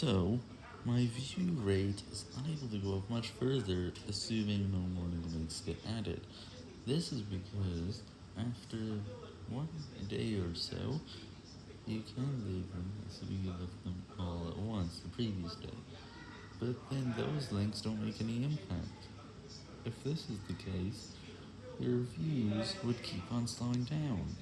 So, my view rate is unable to go up much further, assuming no more new links get added. This is because, after one day or so, you can leave them assuming you left them all at once the previous day, but then those links don't make any impact. If this is the case, your views would keep on slowing down.